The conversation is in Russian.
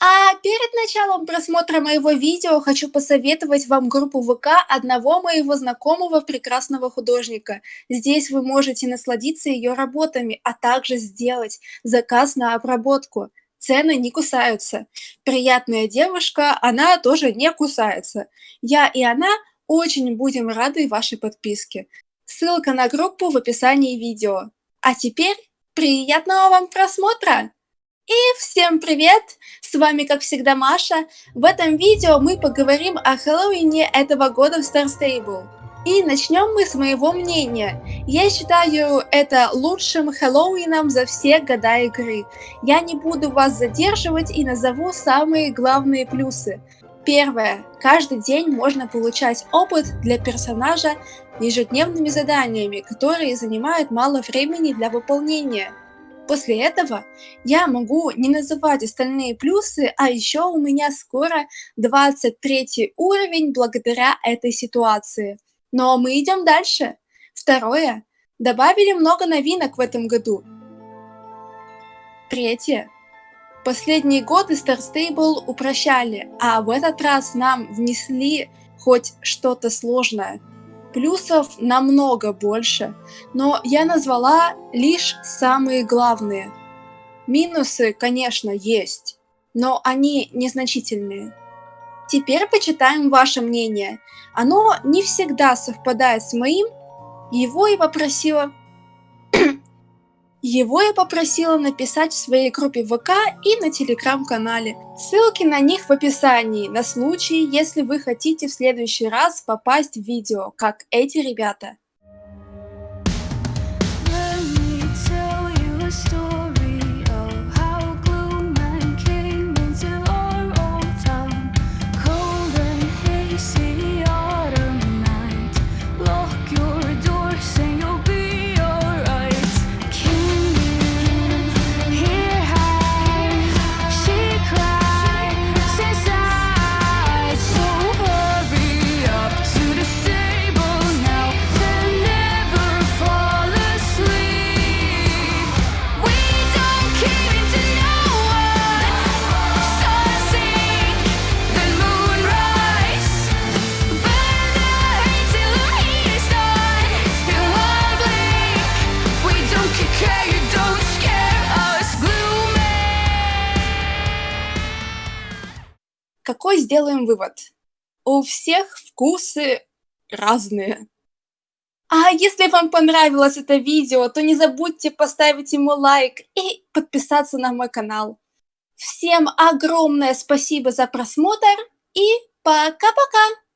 А перед началом просмотра моего видео хочу посоветовать вам группу ВК одного моего знакомого прекрасного художника. Здесь вы можете насладиться ее работами, а также сделать заказ на обработку. Цены не кусаются. Приятная девушка, она тоже не кусается. Я и она очень будем рады вашей подписке. Ссылка на группу в описании видео. А теперь приятного вам просмотра! И всем привет! С вами, как всегда, Маша. В этом видео мы поговорим о Хэллоуине этого года в Star Stable. И начнем мы с моего мнения. Я считаю это лучшим Хэллоуином за все года игры. Я не буду вас задерживать и назову самые главные плюсы. Первое. Каждый день можно получать опыт для персонажа ежедневными заданиями, которые занимают мало времени для выполнения. После этого я могу не называть остальные плюсы, а еще у меня скоро 23 уровень благодаря этой ситуации. Но мы идем дальше. Второе. Добавили много новинок в этом году. Третье. Последние годы Star Stable упрощали, а в этот раз нам внесли хоть что-то сложное. Плюсов намного больше, но я назвала лишь самые главные. Минусы, конечно, есть, но они незначительные. Теперь почитаем ваше мнение. Оно не всегда совпадает с моим. Его и попросила его я попросила написать в своей группе ВК и на телеграм-канале. Ссылки на них в описании, на случай, если вы хотите в следующий раз попасть в видео, как эти ребята. Какой сделаем вывод? У всех вкусы разные. А если вам понравилось это видео, то не забудьте поставить ему лайк и подписаться на мой канал. Всем огромное спасибо за просмотр и пока-пока!